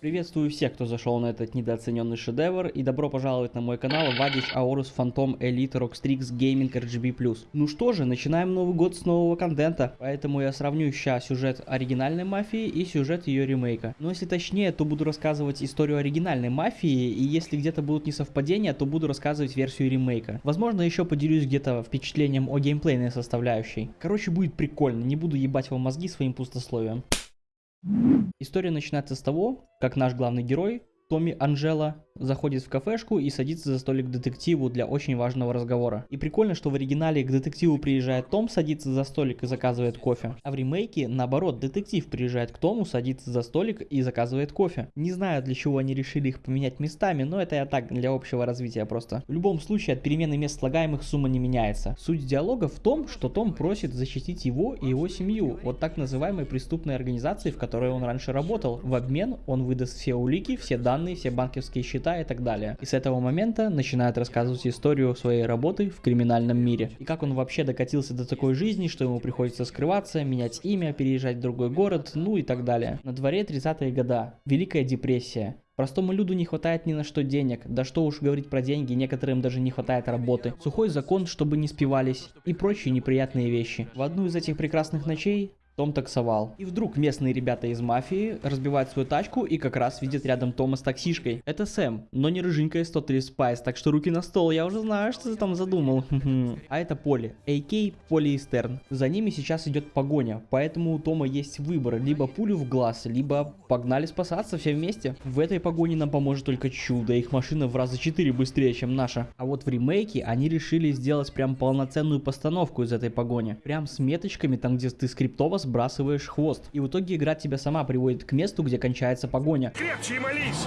Приветствую всех, кто зашел на этот недооцененный шедевр, и добро пожаловать на мой канал Вадич Аорус Phantom Elite Rockstrix Gaming RGB+. Ну что же, начинаем Новый год с нового контента, поэтому я сравню сейчас сюжет оригинальной мафии и сюжет ее ремейка. Но если точнее, то буду рассказывать историю оригинальной мафии, и если где-то будут несовпадения, то буду рассказывать версию ремейка. Возможно, еще поделюсь где-то впечатлением о геймплейной составляющей. Короче, будет прикольно, не буду ебать вам мозги своим пустословием. История начинается с того, как наш главный герой, Томми Анжела, заходит в кафешку и садится за столик детективу для очень важного разговора. И прикольно, что в оригинале к детективу приезжает Том, садится за столик и заказывает кофе. А в ремейке, наоборот, детектив приезжает к Тому, садится за столик и заказывает кофе. Не знаю, для чего они решили их поменять местами, но это я так, для общего развития просто. В любом случае, от перемены мест слагаемых сумма не меняется. Суть диалога в том, что Том просит защитить его и его семью от так называемой преступной организации, в которой он раньше работал. В обмен он выдаст все улики, все данные, все банковские счета счета и так далее. И с этого момента начинает рассказывать историю своей работы в криминальном мире. И как он вообще докатился до такой жизни, что ему приходится скрываться, менять имя, переезжать в другой город, ну и так далее. На дворе 30-е года. Великая депрессия. Простому люду не хватает ни на что денег, да что уж говорить про деньги, некоторым даже не хватает работы. Сухой закон, чтобы не спивались и прочие неприятные вещи. В одну из этих прекрасных ночей том таксовал. И вдруг местные ребята из мафии разбивают свою тачку и как раз видят рядом Тома с таксишкой. Это Сэм, но не рыженькая 103 Спайс, так что руки на стол, я уже знаю, что ты там задумал. а это Поли, AKA Поли Истерн. За ними сейчас идет погоня, поэтому у Тома есть выбор, либо пулю в глаз, либо погнали спасаться все вместе. В этой погоне нам поможет только чудо, их машина в раза 4 быстрее, чем наша. А вот в ремейке они решили сделать прям полноценную постановку из этой погони. Прям с меточками, там где ты скриптово сбрасываешь хвост. И в итоге игра тебя сама приводит к месту, где кончается погоня. Крепче молись!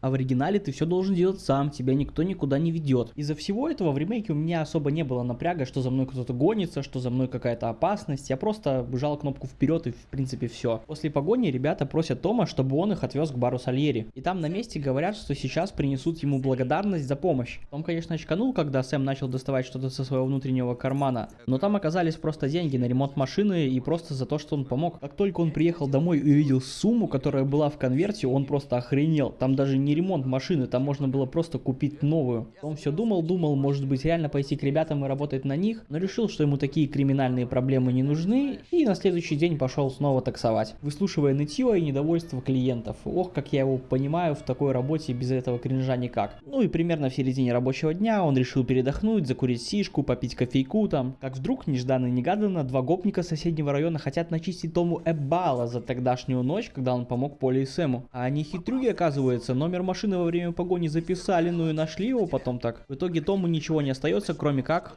А в оригинале ты все должен делать сам, тебя никто никуда не ведет. Из-за всего этого в ремейке у меня особо не было напряга, что за мной кто-то гонится, что за мной какая-то опасность. Я просто жал кнопку вперед и в принципе все. После погони ребята просят Тома, чтобы он их отвез к бару Сальери. И там на месте говорят, что сейчас принесут ему благодарность за помощь. Том, конечно, очканул, когда Сэм начал доставать что-то со своего внутреннего кармана. Но там оказались просто деньги на ремонт машины и просто за то, что он помог. Как только он приехал домой и увидел сумму, которая была в конверте, он просто охренел. Там даже не ремонт машины, там можно было просто купить новую. Он все думал, думал, может быть реально пойти к ребятам и работать на них, но решил, что ему такие криминальные проблемы не нужны, и на следующий день пошел снова таксовать, выслушивая нытье и недовольство клиентов. Ох, как я его понимаю, в такой работе без этого кринжа никак. Ну и примерно в середине рабочего дня он решил передохнуть, закурить сишку, попить кофейку там. Как вдруг, нежданно-негаданно, два гопника соседнего района хотят начистить Тому Эббала за тогдашнюю ночь, когда он помог Поле и Сэму. А они хитрюги, оказывается, номер машины во время погони записали, ну и нашли его потом так. В итоге Тому ничего не остается, кроме как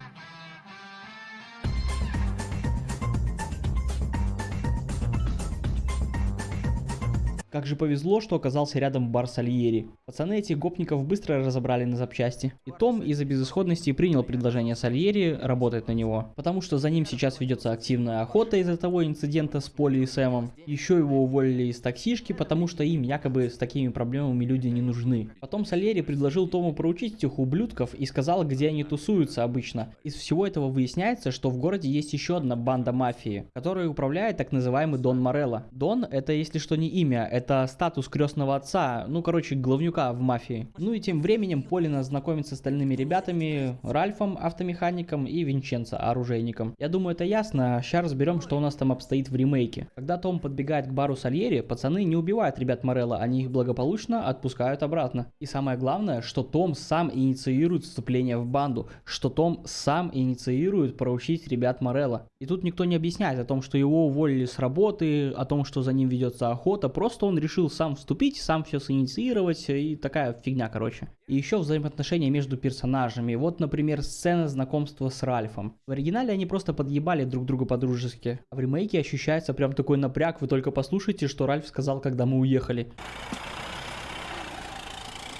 Как же повезло, что оказался рядом бар Сальери. Пацаны этих гопников быстро разобрали на запчасти. И Том из-за безысходности принял предложение Сальери работать на него. Потому что за ним сейчас ведется активная охота из-за того инцидента с Поли и Сэмом. Еще его уволили из таксишки, потому что им якобы с такими проблемами люди не нужны. Потом Сальери предложил Тому проучить этих ублюдков и сказал, где они тусуются обычно. Из всего этого выясняется, что в городе есть еще одна банда мафии, которая управляет так называемый Дон Морелло. Дон это если что не имя, это это статус крестного отца, ну, короче, главнюка в мафии. Ну и тем временем Полина знакомится с остальными ребятами, Ральфом, автомехаником и Винченцо, оружейником. Я думаю, это ясно, сейчас разберем, что у нас там обстоит в ремейке. Когда Том подбегает к бару Сальери, пацаны не убивают ребят Морелла, они их благополучно отпускают обратно. И самое главное, что Том сам инициирует вступление в банду, что Том сам инициирует проучить ребят Морелла. И тут никто не объясняет о том, что его уволили с работы, о том, что за ним ведется охота, просто он решил сам вступить, сам все синициировать и такая фигня, короче. И еще взаимоотношения между персонажами. Вот, например, сцена знакомства с Ральфом. В оригинале они просто подъебали друг друга по-дружески. А в ремейке ощущается прям такой напряг. Вы только послушайте, что Ральф сказал, когда мы уехали.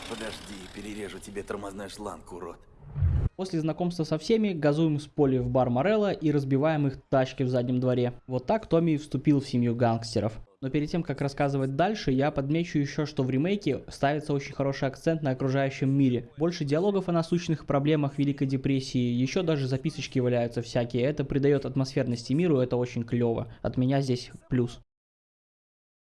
Подожди, перережу тебе тормозной шланг, урод. После знакомства со всеми газуем с Поли в бар Морелла и разбиваем их тачки в заднем дворе. Вот так Томми вступил в семью гангстеров. Но перед тем, как рассказывать дальше, я подмечу еще, что в ремейке ставится очень хороший акцент на окружающем мире. Больше диалогов о насущных проблемах Великой Депрессии, еще даже записочки валяются всякие. Это придает атмосферности миру, это очень клево. От меня здесь плюс.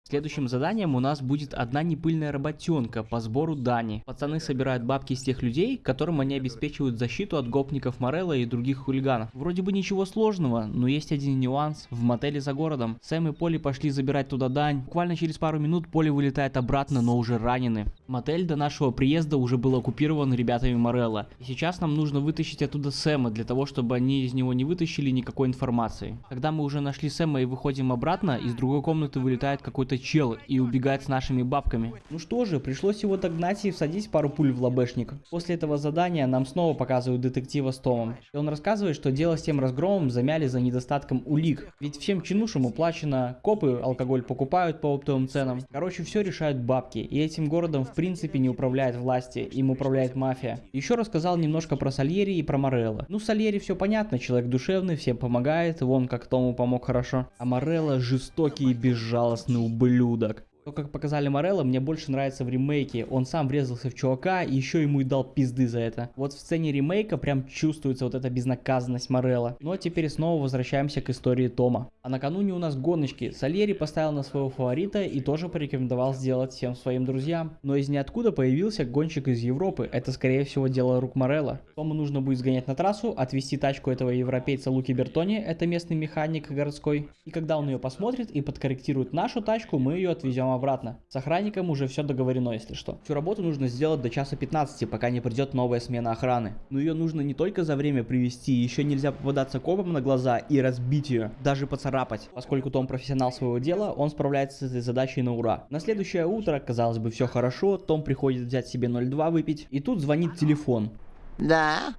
Следующим заданием у нас будет одна непыльная работенка по сбору дани. Пацаны собирают бабки с тех людей, которым они обеспечивают защиту от гопников Морелла и других хулиганов. Вроде бы ничего сложного, но есть один нюанс. В мотеле за городом Сэм и Поли пошли забирать туда дань. Буквально через пару минут Поли вылетает обратно, но уже ранены. Мотель до нашего приезда уже был оккупирован ребятами Морелла. И сейчас нам нужно вытащить оттуда Сэма, для того, чтобы они из него не вытащили никакой информации. Когда мы уже нашли Сэма и выходим обратно, из другой комнаты вылетает какой-то чел и убегает с нашими бабками. Ну что же, пришлось его догнать и всадить пару пуль в лобешник. После этого задания нам снова показывают детектива с Томом. И он рассказывает, что дело с тем разгромом замяли за недостатком улик. Ведь всем чинушам уплачено, копы алкоголь покупают по оптовым ценам. Короче, все решают бабки. И этим городом в принципе не управляет власти, им управляет мафия. Еще рассказал немножко про Сальери и про Морелла. Ну, Сальери все понятно, человек душевный, всем помогает, вон как Тому помог хорошо. А Морелла жестокий и безжалостный ублюдок. То, как показали Морелла, мне больше нравится в ремейке. Он сам врезался в чувака и еще ему и дал пизды за это. Вот в сцене ремейка прям чувствуется вот эта безнаказанность Морелла. Но ну, теперь снова возвращаемся к истории Тома. А накануне у нас гоночки. Сальери поставил на своего фаворита и тоже порекомендовал сделать всем своим друзьям. Но из ниоткуда появился гонщик из Европы. Это скорее всего дело рук Морелла. Тому нужно будет сгонять на трассу, отвезти тачку этого европейца Луки Бертони, это местный механик городской. И когда он ее посмотрит и подкорректирует нашу тачку, мы ее отвезем обратно. С охранником уже все договорено, если что. Всю работу нужно сделать до часа 15, пока не придет новая смена охраны. Но ее нужно не только за время привести, еще нельзя попадаться копом на глаза и разбить ее, даже поцарапать. Поскольку Том профессионал своего дела, он справляется с этой задачей на ура. На следующее утро, казалось бы, все хорошо, Том приходит взять себе 0,2 выпить, и тут звонит телефон. Да?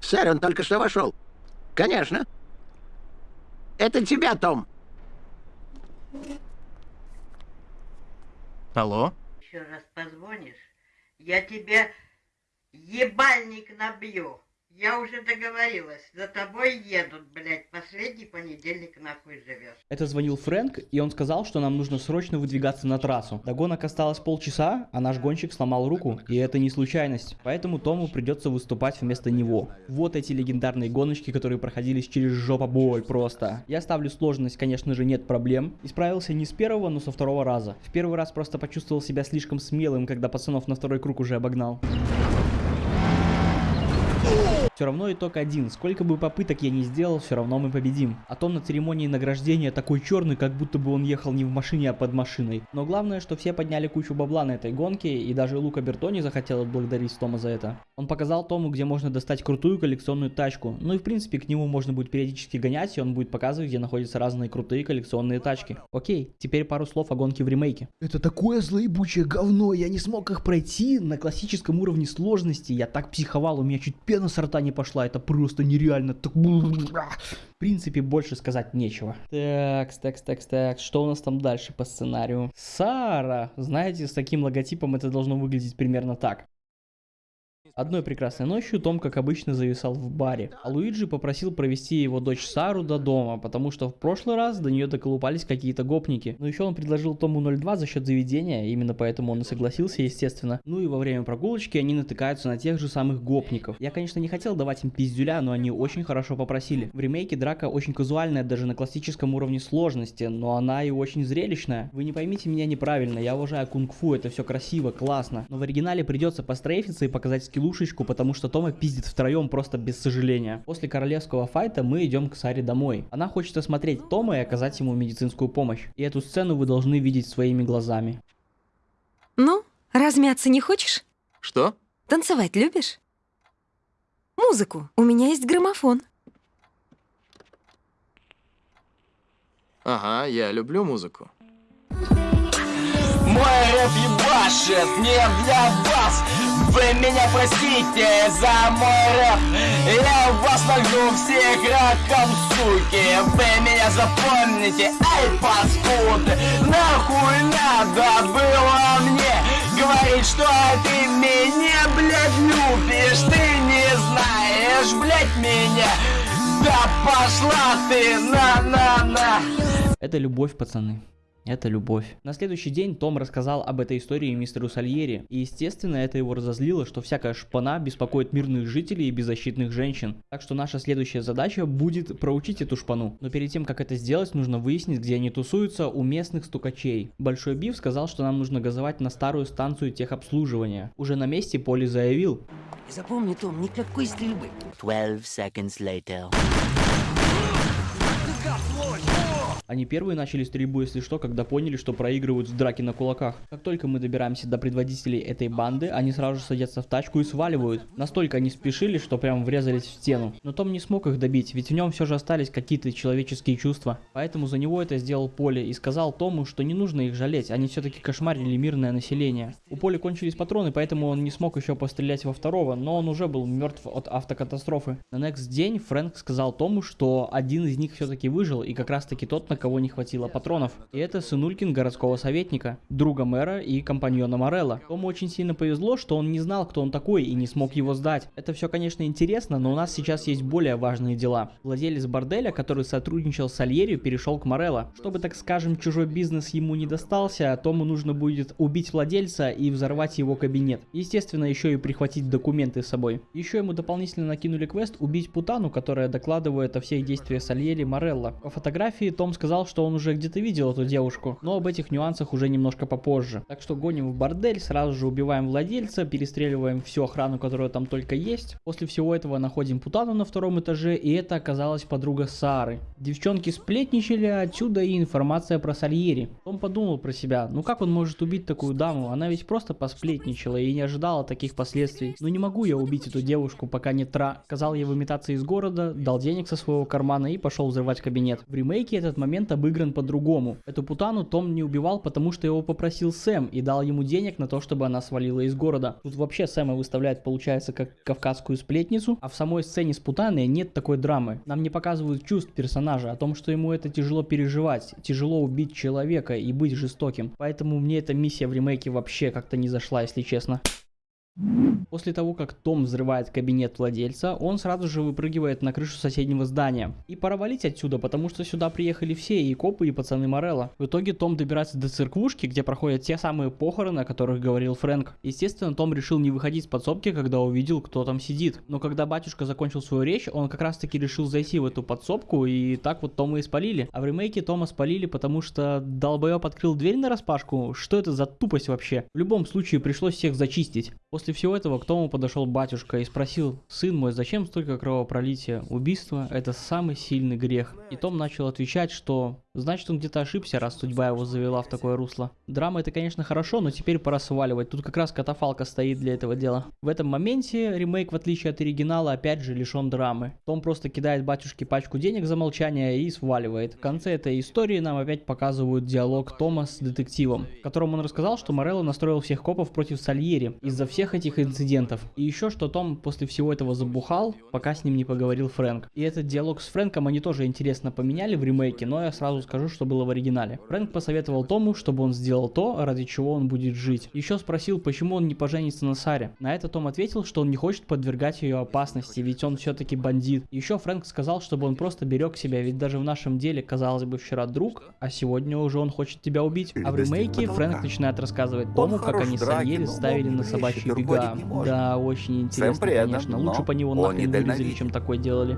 Сэр, он только что вошел. Конечно. Это тебя, Том. Алло? Еще раз позвонишь, я тебе ебальник набью. Я уже договорилась, за тобой едут, блядь, последний понедельник нахуй живешь. Это звонил Фрэнк, и он сказал, что нам нужно срочно выдвигаться на трассу. До гонок осталось полчаса, а наш гонщик сломал руку, и это не случайность. Поэтому Тому придется выступать вместо него. Вот эти легендарные гоночки, которые проходились через жопобой просто. Я ставлю сложность, конечно же, нет проблем. Исправился не с первого, но со второго раза. В первый раз просто почувствовал себя слишком смелым, когда пацанов на второй круг уже обогнал. Все равно итог один. Сколько бы попыток я не сделал, все равно мы победим. А Том на церемонии награждения такой черный, как будто бы он ехал не в машине, а под машиной. Но главное, что все подняли кучу бабла на этой гонке, и даже Лука Бертони захотел отблагодарить Тома за это. Он показал Тому, где можно достать крутую коллекционную тачку. Ну и в принципе к нему можно будет периодически гонять, и он будет показывать, где находятся разные крутые коллекционные тачки. Окей, теперь пару слов о гонке в ремейке. Это такое злоебучее говно, я не смог их пройти на классическом уровне сложности. Я так психовал, у меня чуть пена с рта не пошла, это просто нереально. В принципе, больше сказать нечего. Так, так, так, так, что у нас там дальше по сценарию? Сара, знаете, с таким логотипом это должно выглядеть примерно так. Одной прекрасной ночью Том, как обычно, зависал в баре, а Луиджи попросил провести его дочь Сару до дома, потому что в прошлый раз до нее доколупались какие-то гопники. Но еще он предложил Тому 02 за счет заведения, именно поэтому он и согласился, естественно. Ну и во время прогулочки они натыкаются на тех же самых гопников. Я, конечно, не хотел давать им пиздюля, но они очень хорошо попросили. В ремейке драка очень казуальная, даже на классическом уровне сложности, но она и очень зрелищная. Вы не поймите меня неправильно, я уважаю кунг-фу, это все красиво, классно, но в оригинале придется пострейфиться и показать скиллу душечку, потому что Тома пиздит втроем просто без сожаления. После королевского файта мы идем к Саре домой. Она хочет осмотреть Тома и оказать ему медицинскую помощь. И эту сцену вы должны видеть своими глазами. Ну, размяться не хочешь? Что? Танцевать любишь? Музыку. У меня есть граммофон. Ага, я люблю музыку. Мой рэп ебашит не для вас. Вы меня простите за мой рэп. Я вас нагну всех раком, суки. Вы меня запомните, ай, паскуды Нахуй надо было мне Говорить, что ты меня, блядь, любишь. Ты не знаешь, блядь, меня. Да пошла ты, на-на-на Это любовь, пацаны. Это любовь. На следующий день Том рассказал об этой истории мистеру Сальери. И естественно это его разозлило, что всякая шпана беспокоит мирных жителей и беззащитных женщин. Так что наша следующая задача будет проучить эту шпану. Но перед тем как это сделать, нужно выяснить, где они тусуются у местных стукачей. Большой Бив сказал, что нам нужно газовать на старую станцию техобслуживания. Уже на месте Поли заявил. Запомни, Том, никакой стрельбы. 12 seconds later. Они первые начали стрельбу, если что, когда поняли, что проигрывают в драке на кулаках. Как только мы добираемся до предводителей этой банды, они сразу садятся в тачку и сваливают. Настолько они спешили, что прям врезались в стену. Но Том не смог их добить, ведь в нем все же остались какие-то человеческие чувства. Поэтому за него это сделал Поли и сказал Тому, что не нужно их жалеть, они все-таки кошмарили мирное население. У Поли кончились патроны, поэтому он не смог еще пострелять во второго, но он уже был мертв от автокатастрофы. На next день Фрэнк сказал Тому, что один из них все-таки выжил, и как раз таки тот, на кого не хватило патронов. И это сынулькин городского советника, друга мэра и компаньона Морелла. Тому очень сильно повезло, что он не знал, кто он такой и не смог его сдать. Это все, конечно, интересно, но у нас сейчас есть более важные дела. Владелец борделя, который сотрудничал с Альерью, перешел к Морелло. Чтобы, так скажем, чужой бизнес ему не достался, Тому нужно будет убить владельца и взорвать его кабинет. Естественно, еще и прихватить документы с собой. Еще ему дополнительно накинули квест убить Путану, которая докладывает о всех действиях Сальери Морелло. По фотографии Том сказал, что он уже где-то видел эту девушку, но об этих нюансах уже немножко попозже. Так что гоним в бордель, сразу же убиваем владельца, перестреливаем всю охрану, которая там только есть. После всего этого находим Путану на втором этаже, и это оказалась подруга Сары. Девчонки сплетничали, отсюда и информация про Сальери. Том подумал про себя, ну как он может убить такую даму, она ведь просто посплетничала и не ожидала таких последствий. Ну не могу я убить эту девушку, пока не тра... Сказал ей выметаться из города, дал денег со своего кармана и пошел взрывать кабинет. В ремейке этот момент обыгран по-другому. Эту путану Том не убивал, потому что его попросил Сэм и дал ему денег на то, чтобы она свалила из города. Тут вообще Сэма выставляют, получается, как кавказскую сплетницу, а в самой сцене с путаной нет такой драмы. Нам не показывают чувств персонажа, о том, что ему это тяжело переживать, тяжело убить человека и быть жестоким. Поэтому мне эта миссия в ремейке вообще как-то не зашла, если честно. После того, как Том взрывает кабинет владельца, он сразу же выпрыгивает на крышу соседнего здания. И пора валить отсюда, потому что сюда приехали все, и копы, и пацаны Морелла. В итоге Том добирается до церквушки, где проходят те самые похороны, о которых говорил Фрэнк. Естественно, Том решил не выходить с подсобки, когда увидел, кто там сидит. Но когда батюшка закончил свою речь, он как раз таки решил зайти в эту подсобку, и так вот Тома и спалили. А в ремейке Тома спалили, потому что долбоеб открыл дверь на распашку. Что это за тупость вообще? В любом случае пришлось всех зачистить. После всего этого к Тому подошел батюшка и спросил, «Сын мой, зачем столько кровопролития? Убийство – это самый сильный грех». И Том начал отвечать, что Значит, он где-то ошибся, раз судьба его завела в такое русло. Драма это, конечно, хорошо, но теперь пора сваливать. Тут как раз катафалка стоит для этого дела. В этом моменте ремейк, в отличие от оригинала, опять же лишен драмы. Том просто кидает батюшке пачку денег за молчание и сваливает. В конце этой истории нам опять показывают диалог Тома с детективом, в котором он рассказал, что Морелло настроил всех копов против Сальери из-за всех этих инцидентов. И еще, что Том после всего этого забухал, пока с ним не поговорил Фрэнк. И этот диалог с Фрэнком они тоже интересно поменяли в ремейке, но я сразу скажу, что было в оригинале. Фрэнк посоветовал Тому, чтобы он сделал то, ради чего он будет жить. Еще спросил, почему он не поженится на Саре. На это Том ответил, что он не хочет подвергать ее опасности, ведь он все-таки бандит. Еще Фрэнк сказал, чтобы он просто берег себя, ведь даже в нашем деле, казалось бы, вчера друг, а сегодня уже он хочет тебя убить. А в ремейке Фрэнк начинает рассказывать Тому, как они с Ариэль ставили на собачьи бега. Да, очень интересно, конечно. Лучше по него нахрен вырезали, чем такое делали.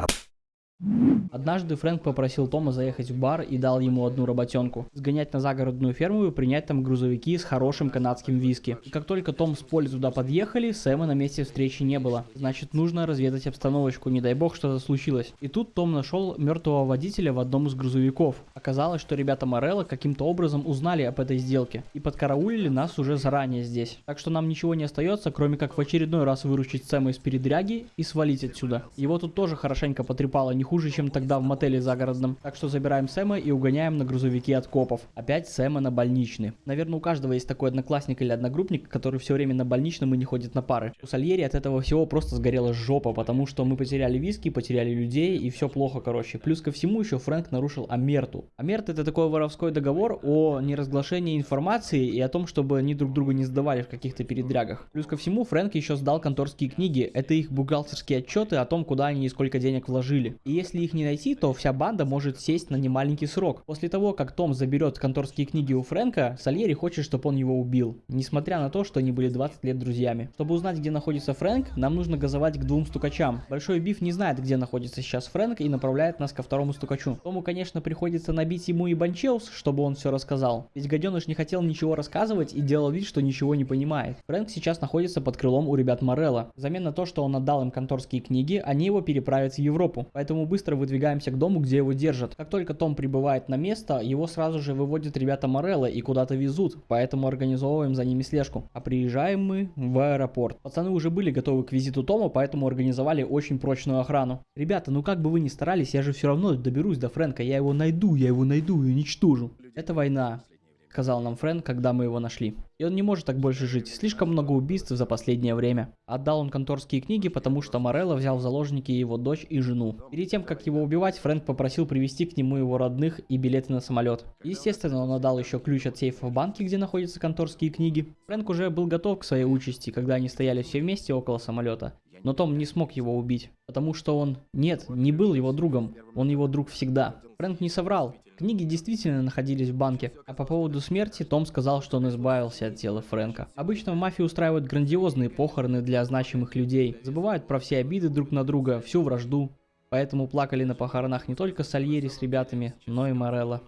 Однажды Фрэнк попросил Тома заехать в бар и дал ему одну работенку. Сгонять на загородную ферму и принять там грузовики с хорошим канадским виски. И как только Том с Поли туда подъехали, Сэма на месте встречи не было. Значит, нужно разведать обстановочку, не дай бог что-то случилось. И тут Том нашел мертвого водителя в одном из грузовиков. Оказалось, что ребята Морелла каким-то образом узнали об этой сделке и подкараулили нас уже заранее здесь. Так что нам ничего не остается, кроме как в очередной раз выручить Сэма из передряги и свалить отсюда. Его тут тоже хорошенько потрепало, не хуже, чем тогда в мотеле загородном. Так что забираем Сэма и угоняем на грузовике от копов. Опять Сэма на больничный. Наверное, у каждого есть такой одноклассник или одногруппник, который все время на больничном и не ходит на пары. У Сальери от этого всего просто сгорела жопа, потому что мы потеряли виски, потеряли людей и все плохо, короче. Плюс ко всему еще Фрэнк нарушил Амерту. Амерт это такой воровской договор о неразглашении информации и о том, чтобы они друг друга не сдавали в каких-то передрягах. Плюс ко всему Фрэнк еще сдал конторские книги. Это их бухгалтерские отчеты о том, куда они и сколько денег вложили. И если их не найти, то вся банда может сесть на немаленький срок. После того, как Том заберет конторские книги у Фрэнка, Сальери хочет, чтобы он его убил, несмотря на то, что они были 20 лет друзьями. Чтобы узнать, где находится Фрэнк, нам нужно газовать к двум стукачам. Большой Биф не знает, где находится сейчас Фрэнк и направляет нас ко второму стукачу. Тому, конечно, приходится набить ему и Банчеус, чтобы он все рассказал. Ведь гаденыш не хотел ничего рассказывать и делал вид, что ничего не понимает. Фрэнк сейчас находится под крылом у ребят Морелла. Взамен на то, что он отдал им конторские книги, они его переправят в Европу. Поэтому быстро выдвигаемся к дому, где его держат. Как только Том прибывает на место, его сразу же выводят ребята Морелла и куда-то везут, поэтому организовываем за ними слежку. А приезжаем мы в аэропорт. Пацаны уже были готовы к визиту Тома, поэтому организовали очень прочную охрану. Ребята, ну как бы вы ни старались, я же все равно доберусь до Фрэнка, я его найду, я его найду и уничтожу. Это война сказал нам Фрэнк, когда мы его нашли. И он не может так больше жить, слишком много убийств за последнее время. Отдал он конторские книги, потому что Морелло взял в заложники его дочь и жену. Перед тем, как его убивать, Фрэнк попросил привезти к нему его родных и билеты на самолет. Естественно, он отдал еще ключ от сейфа в банке, где находятся конторские книги. Фрэнк уже был готов к своей участи, когда они стояли все вместе около самолета. Но Том не смог его убить, потому что он, нет, не был его другом, он его друг всегда. Фрэнк не соврал, Книги действительно находились в банке, а по поводу смерти Том сказал, что он избавился от тела Фрэнка. Обычно в мафии устраивают грандиозные похороны для значимых людей, забывают про все обиды друг на друга, всю вражду. Поэтому плакали на похоронах не только Сальери с ребятами, но и Морелло.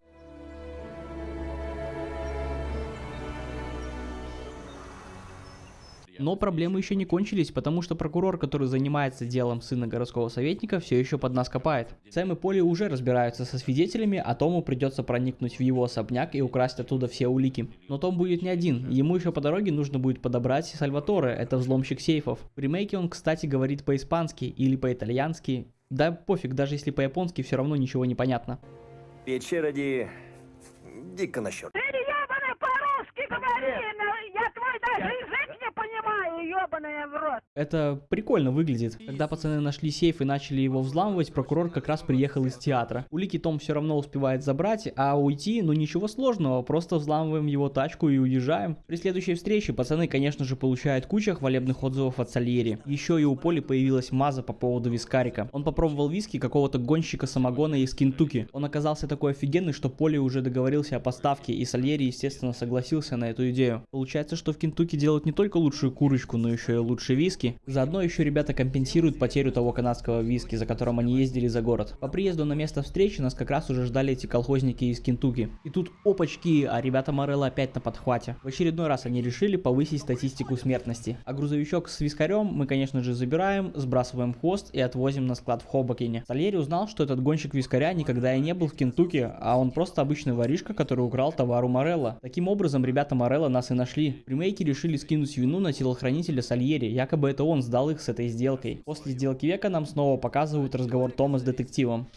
Но проблемы еще не кончились, потому что прокурор, который занимается делом сына городского советника, все еще под нас копает. Сэм и Поли уже разбираются со свидетелями, а Тому придется проникнуть в его особняк и украсть оттуда все улики. Но Том будет не один, ему еще по дороге нужно будет подобрать Сальваторе, это взломщик сейфов. В ремейке он, кстати, говорит по-испански или по-итальянски. Да пофиг, даже если по-японски, все равно ничего не понятно. Печера ди... дико на счет. Ты ебаный по-русски говори, но я твой даже язык не понимаю, ебаная в рот. Это прикольно выглядит. Когда пацаны нашли сейф и начали его взламывать, прокурор как раз приехал из театра. Улики Том все равно успевает забрать, а уйти, ну ничего сложного, просто взламываем его тачку и уезжаем. При следующей встрече пацаны, конечно же, получают кучу хвалебных отзывов от Сальери. Еще и у Поли появилась маза по поводу вискарика. Он попробовал виски какого-то гонщика самогона из Кентукки. Он оказался такой офигенный, что Поли уже договорился о поставке, и Сальери, естественно, согласился на эту идею. Получается, что в Кентукки делают не только лучшую курочку, но еще и лучший виски. Заодно еще ребята компенсируют потерю того канадского виски, за которым они ездили за город. По приезду на место встречи нас как раз уже ждали эти колхозники из Кентуки. И тут опачки, а ребята Морелла опять на подхвате. В очередной раз они решили повысить статистику смертности. А грузовичок с вискарем мы, конечно же, забираем, сбрасываем хвост и отвозим на склад в Хобокине. Сальери узнал, что этот гонщик вискаря никогда и не был в Кентуки, а он просто обычный воришка, который украл товар у Морелла. Таким образом, ребята Морелла нас и нашли. В ремейке решили скинуть вину на телохранителя Сальери, якобы это он сдал их с этой сделкой. После сделки века нам снова показывают разговор Тома с детективом.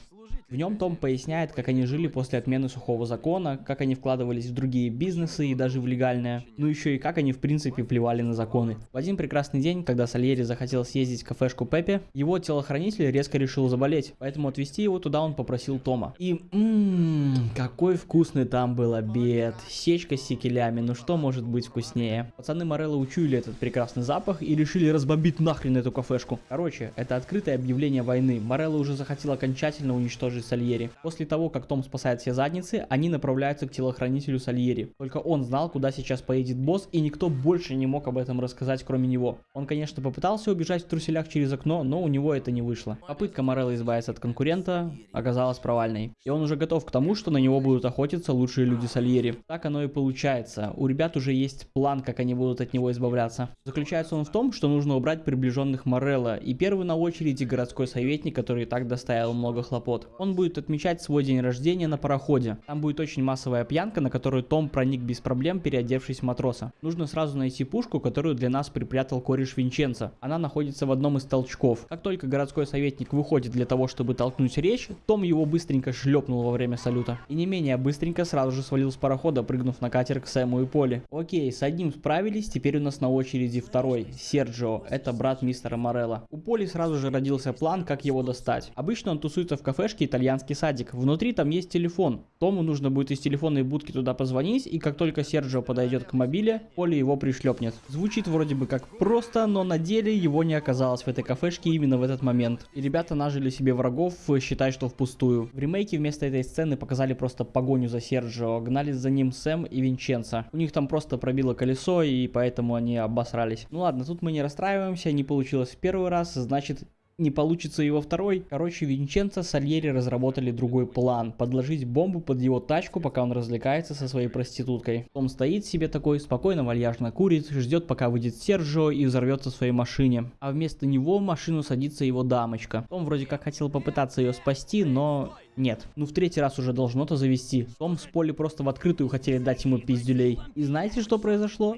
В нем Том поясняет, как они жили после отмены сухого закона, как они вкладывались в другие бизнесы и даже в легальное, ну еще и как они в принципе плевали на законы. В один прекрасный день, когда Сальери захотел съездить в кафешку Пепе, его телохранитель резко решил заболеть, поэтому отвезти его туда он попросил Тома. И ммм, какой вкусный там был обед, сечка с секелями, ну что может быть вкуснее. Пацаны Морелло учуяли этот прекрасный запах и решили разбомбить нахрен эту кафешку. Короче, это открытое объявление войны, Морелло уже захотел окончательно уничтожить же Сальери. После того, как Том спасает все задницы, они направляются к телохранителю Сальери. Только он знал, куда сейчас поедет босс, и никто больше не мог об этом рассказать, кроме него. Он, конечно, попытался убежать в труселях через окно, но у него это не вышло. Попытка Морелла избавиться от конкурента оказалась провальной. И он уже готов к тому, что на него будут охотиться лучшие люди Сальери. Так оно и получается. У ребят уже есть план, как они будут от него избавляться. Заключается он в том, что нужно убрать приближенных Морелла, и первый на очереди городской советник, который и так доставил много хлопот. Он он будет отмечать свой день рождения на пароходе. Там будет очень массовая пьянка, на которую Том проник без проблем, переодевшись в матроса. Нужно сразу найти пушку, которую для нас припрятал кореш Винченца. Она находится в одном из толчков. Как только городской советник выходит для того, чтобы толкнуть речь, Том его быстренько шлепнул во время салюта. И не менее быстренько сразу же свалил с парохода, прыгнув на катер к Сэму и Поле. Окей, с одним справились, теперь у нас на очереди второй, Серджио, это брат мистера Морелла. У Поли сразу же родился план, как его достать. Обычно он тусуется в кафешке и итальянский садик. Внутри там есть телефон. Тому нужно будет из телефонной будки туда позвонить, и как только Серджио подойдет к мобиле, Поле его пришлепнет. Звучит вроде бы как просто, но на деле его не оказалось в этой кафешке именно в этот момент. И ребята нажили себе врагов, считай, что впустую. В ремейке вместо этой сцены показали просто погоню за Серджио, гнались за ним Сэм и Винченцо. У них там просто пробило колесо, и поэтому они обосрались. Ну ладно, тут мы не расстраиваемся, не получилось в первый раз, значит не получится во второй. Короче, Винченцо Сальери разработали другой план. Подложить бомбу под его тачку, пока он развлекается со своей проституткой. Он стоит себе такой, спокойно, вальяжно курит, ждет, пока выйдет Серджио и взорвется в своей машине. А вместо него в машину садится его дамочка. Он вроде как хотел попытаться ее спасти, но нет. Ну в третий раз уже должно-то завести. Том с Поли просто в открытую хотели дать ему пиздюлей. И знаете, что произошло?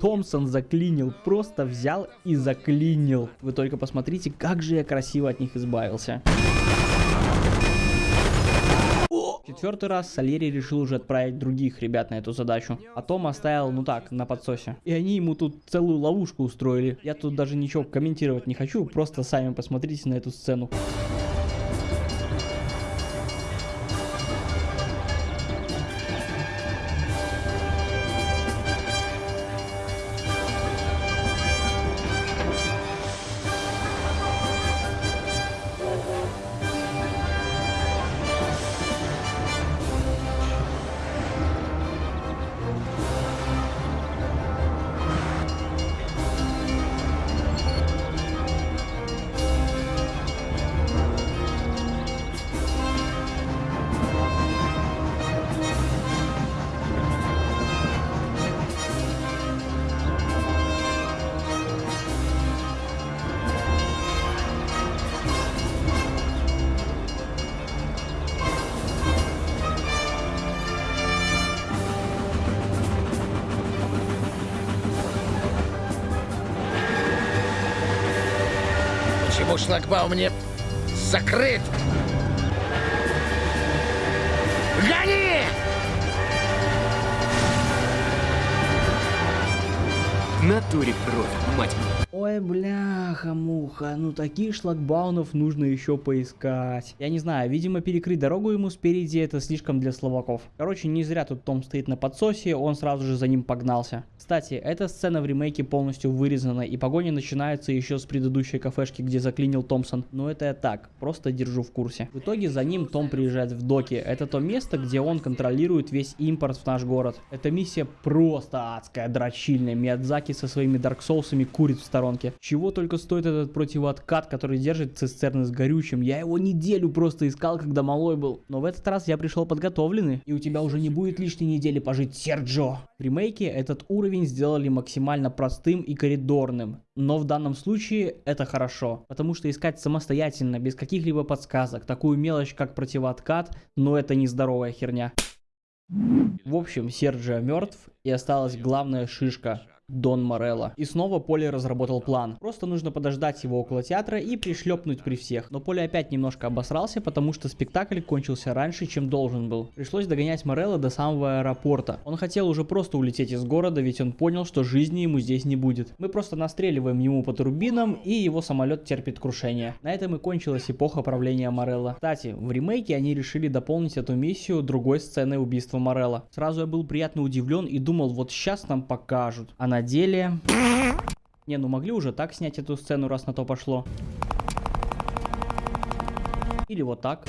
Томпсон заклинил, просто взял и заклинил. Вы только посмотрите, как же я красиво от них избавился. Четвертый раз Сальери решил уже отправить других ребят на эту задачу. А Том оставил, ну так, на подсосе. И они ему тут целую ловушку устроили. Я тут даже ничего комментировать не хочу, просто сами посмотрите на эту сцену. Шлагбаум не закрыт? Гони! Натуре кровь, мать моя. Ой, бляха-муха, ну таких шлагбаунов нужно еще поискать. Я не знаю, видимо перекрыть дорогу ему спереди это слишком для словаков. Короче, не зря тут Том стоит на подсосе, он сразу же за ним погнался. Кстати, эта сцена в ремейке полностью вырезана, и погоня начинается еще с предыдущей кафешки, где заклинил Томпсон. Но это я так, просто держу в курсе. В итоге за ним Том приезжает в доки. Это то место, где он контролирует весь импорт в наш город. Эта миссия просто адская, дрочильная. Миядзаки со своими Dark Souls'ами курит в сторонке. Чего только стоит этот противооткат, который держит цистерны с горючим. Я его неделю просто искал, когда малой был. Но в этот раз я пришел подготовленный. И у тебя уже не будет лишней недели пожить, Серджо. В ремейке этот уровень сделали максимально простым и коридорным. Но в данном случае это хорошо, потому что искать самостоятельно, без каких-либо подсказок, такую мелочь, как противооткат, ну это нездоровая херня. В общем, Серджио мертв, и осталась главная шишка Дон Морелло. И снова Поли разработал план. Просто нужно подождать его около театра и пришлепнуть при всех. Но Поли опять немножко обосрался, потому что спектакль кончился раньше, чем должен был. Пришлось догонять Морелло до самого аэропорта. Он хотел уже просто улететь из города, ведь он понял, что жизни ему здесь не будет. Мы просто настреливаем ему по турбинам, и его самолет терпит крушение. На этом и кончилась эпоха правления Морелло. Кстати, в ремейке они решили дополнить эту миссию другой сценой убийства Морелло. Сразу я был приятно удивлен и думал, вот сейчас нам покажут. А на деле... Не, ну могли уже так снять эту сцену, раз на то пошло. Или вот так.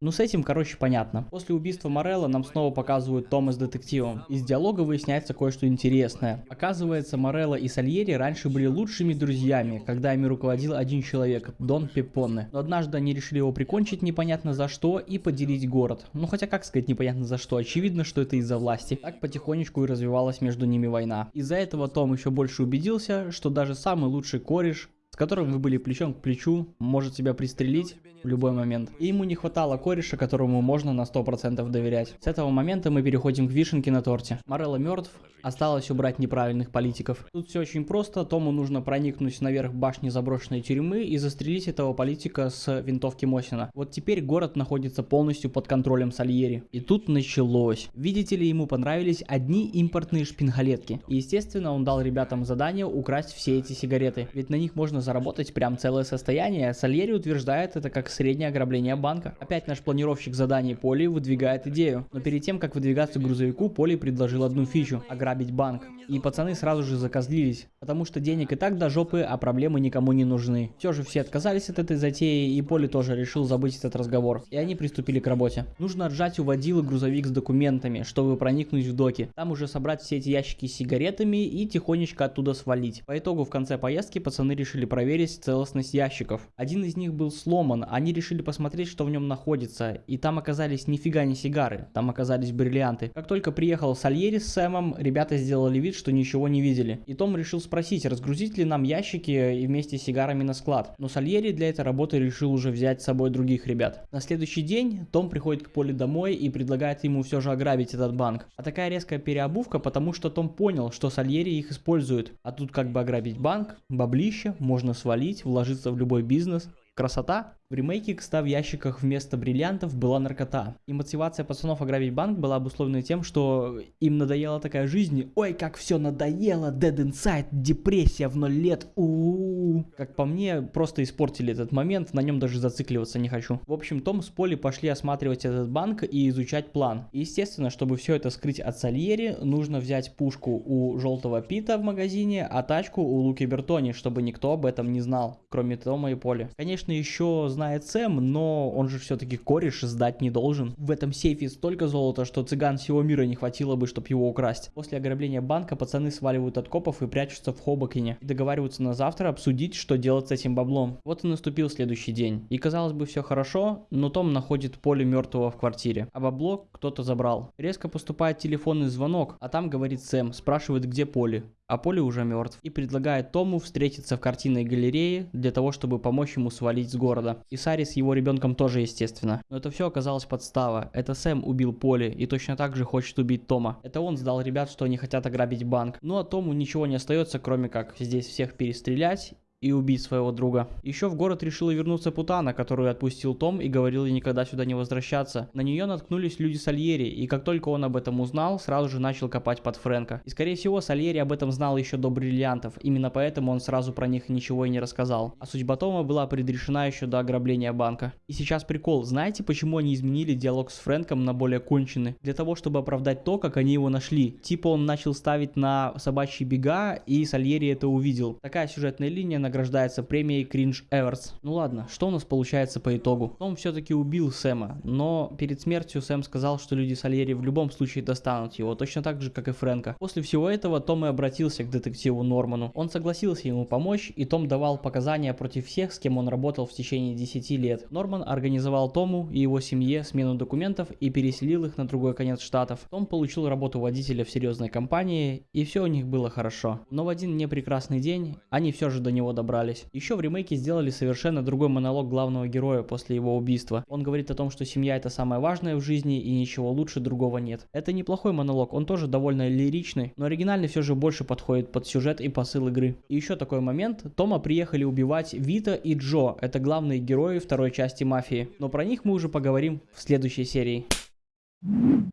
Ну с этим, короче, понятно. После убийства Морелла нам снова показывают Тома с детективом. Из диалога выясняется кое-что интересное. Оказывается, Морелло и Сальери раньше были лучшими друзьями, когда ими руководил один человек, Дон Пепоне. Но однажды они решили его прикончить непонятно за что и поделить город. Ну хотя как сказать непонятно за что, очевидно, что это из-за власти. Так потихонечку и развивалась между ними война. Из-за этого Том еще больше убедился, что даже самый лучший кореш с которым вы были плечом к плечу, может тебя пристрелить в любой момент. И ему не хватало кореша, которому можно на 100% доверять. С этого момента мы переходим к вишенке на торте. Морелло мертв, осталось убрать неправильных политиков. Тут все очень просто, Тому нужно проникнуть наверх башни заброшенной тюрьмы и застрелить этого политика с винтовки Мосина. Вот теперь город находится полностью под контролем Сальери. И тут началось. Видите ли, ему понравились одни импортные шпингалетки. И естественно, он дал ребятам задание украсть все эти сигареты, ведь на них можно заработать прям целое состояние. Сальери утверждает это как среднее ограбление банка. Опять наш планировщик заданий Поли выдвигает идею. Но перед тем, как выдвигаться к грузовику, Поли предложил одну фичу – ограбить банк. И пацаны сразу же закозлились, потому что денег и так до жопы, а проблемы никому не нужны. Все же все отказались от этой затеи, и Поли тоже решил забыть этот разговор. И они приступили к работе. Нужно отжать у водилы грузовик с документами, чтобы проникнуть в доки. Там уже собрать все эти ящики с сигаретами и тихонечко оттуда свалить. По итогу в конце поездки пацаны решили проверить целостность ящиков. Один из них был сломан, они решили посмотреть, что в нем находится. И там оказались нифига не сигары, там оказались бриллианты. Как только приехал Сальери с Сэмом, ребята сделали вид, что ничего не видели. И Том решил спросить, разгрузить ли нам ящики и вместе с сигарами на склад. Но Сальери для этой работы решил уже взять с собой других ребят. На следующий день Том приходит к Поле домой и предлагает ему все же ограбить этот банк. А такая резкая переобувка, потому что Том понял, что Сальери их использует. А тут как бы ограбить банк, баблище, можно свалить, вложиться в любой бизнес. Красота? В ремейке к 100 в ящиках вместо бриллиантов была наркота. И мотивация пацанов ограбить банк была обусловлена тем, что им надоела такая жизнь. Ой, как все надоело, dead inside, депрессия в ноль лет. У -у. Как по мне, просто испортили этот момент, на нем даже зацикливаться не хочу. В общем, Том с Поли пошли осматривать этот банк и изучать план. И, естественно, чтобы все это скрыть от Сальери, нужно взять пушку у Желтого Пита в магазине, а тачку у Луки Бертони, чтобы никто об этом не знал, кроме Тома и Поли. Конечно, еще знает Сэм, но он же все-таки кореш сдать не должен. В этом сейфе столько золота, что цыган всего мира не хватило бы, чтобы его украсть. После ограбления банка пацаны сваливают от копов и прячутся в Хобокине. И договариваются на завтра обсудить, что делать с этим баблом. Вот и наступил следующий день. И казалось бы все хорошо, но Том находит поле мертвого в квартире. А бабло кто-то забрал. Резко поступает телефонный звонок, а там говорит Сэм, спрашивает где Поли а Поли уже мертв, и предлагает Тому встретиться в картинной галерее для того, чтобы помочь ему свалить с города. И Сари с его ребенком тоже, естественно. Но это все оказалось подстава. Это Сэм убил Поли и точно так же хочет убить Тома. Это он сдал ребят, что они хотят ограбить банк. Ну а Тому ничего не остается, кроме как здесь всех перестрелять и убить своего друга. Еще в город решила вернуться Путана, которую отпустил Том и говорил ей никогда сюда не возвращаться. На нее наткнулись люди Сальери, и как только он об этом узнал, сразу же начал копать под Фрэнка. И скорее всего Сальери об этом знал еще до бриллиантов, именно поэтому он сразу про них ничего и не рассказал. А судьба Тома была предрешена еще до ограбления банка. И сейчас прикол, знаете почему они изменили диалог с Фрэнком на более конченый? Для того, чтобы оправдать то, как они его нашли. Типа он начал ставить на собачьи бега, и Сальери это увидел. Такая сюжетная линия награждается премией Cringe Эверс. Ну ладно, что у нас получается по итогу? Том все-таки убил Сэма, но перед смертью Сэм сказал, что люди Сальери в любом случае достанут его, точно так же, как и Фрэнка. После всего этого Том и обратился к детективу Норману. Он согласился ему помочь, и Том давал показания против всех, с кем он работал в течение 10 лет. Норман организовал Тому и его семье смену документов и переселил их на другой конец штатов. Том получил работу водителя в серьезной компании, и все у них было хорошо. Но в один непрекрасный день они все же до него добрались. Еще в ремейке сделали совершенно другой монолог главного героя после его убийства. Он говорит о том, что семья это самое важное в жизни и ничего лучше другого нет. Это неплохой монолог, он тоже довольно лиричный, но оригинальный все же больше подходит под сюжет и посыл игры. И еще такой момент, Тома приехали убивать Вита и Джо, это главные герои второй части Мафии. Но про них мы уже поговорим в следующей серии.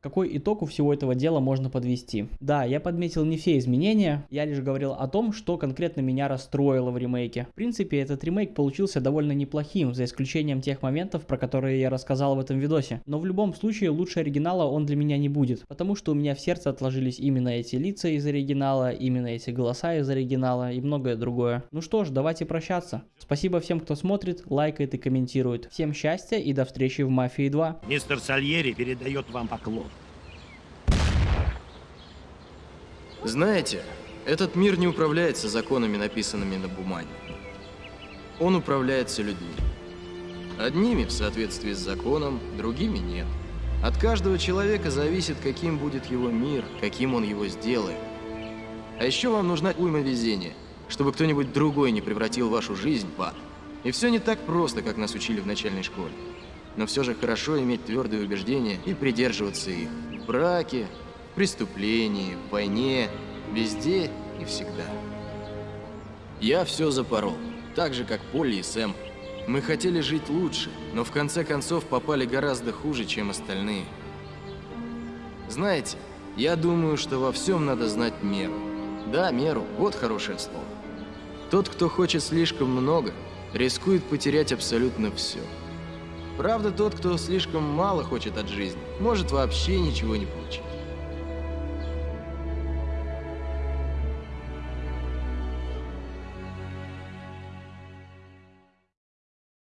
Какой итог у всего этого дела можно подвести? Да, я подметил не все изменения, я лишь говорил о том, что конкретно меня расстроило в ремейке. В принципе, этот ремейк получился довольно неплохим, за исключением тех моментов, про которые я рассказал в этом видосе. Но в любом случае, лучше оригинала он для меня не будет, потому что у меня в сердце отложились именно эти лица из оригинала, именно эти голоса из оригинала и многое другое. Ну что ж, давайте прощаться. Спасибо всем, кто смотрит, лайкает и комментирует. Всем счастья и до встречи в Мафии 2. Мистер Сальери передает вам поклон. Знаете, этот мир не управляется законами, написанными на бумаге. Он управляется людьми. Одними в соответствии с законом, другими нет. От каждого человека зависит, каким будет его мир, каким он его сделает. А еще вам нужна уйма везения, чтобы кто-нибудь другой не превратил вашу жизнь в ад. И все не так просто, как нас учили в начальной школе. Но все же хорошо иметь твердые убеждения и придерживаться их. В браке, преступлении, войне, везде и всегда. Я все запорол, так же, как Полли и Сэм. Мы хотели жить лучше, но в конце концов попали гораздо хуже, чем остальные. Знаете, я думаю, что во всем надо знать меру. Да, меру, вот хорошее слово. Тот, кто хочет слишком много, рискует потерять абсолютно все. Правда, тот, кто слишком мало хочет от жизни, может вообще ничего не получить.